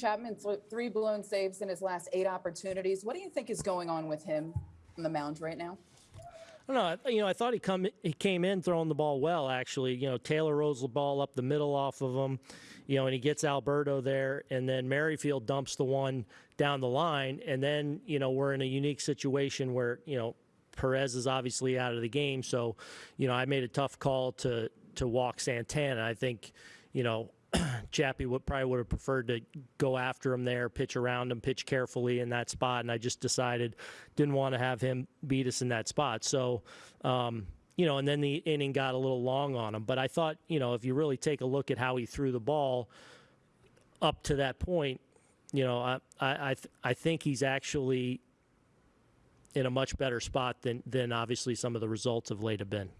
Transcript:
Chapman, three blown saves in his last eight opportunities. What do you think is going on with him on the mound right now? Know. You know, I thought he come he came in throwing the ball well. Actually, you know, Taylor rolls the ball up the middle off of him, you know, and he gets Alberto there, and then Merrifield dumps the one down the line, and then you know we're in a unique situation where you know Perez is obviously out of the game, so you know I made a tough call to to walk Santana. I think, you know. Chappie would probably would have preferred to go after him there, pitch around him, pitch carefully in that spot, and I just decided didn't want to have him beat us in that spot. So, um, you know, and then the inning got a little long on him. But I thought, you know, if you really take a look at how he threw the ball up to that point, you know, I I I, th- I think he's actually in a much better spot than than obviously some of the results of late have been.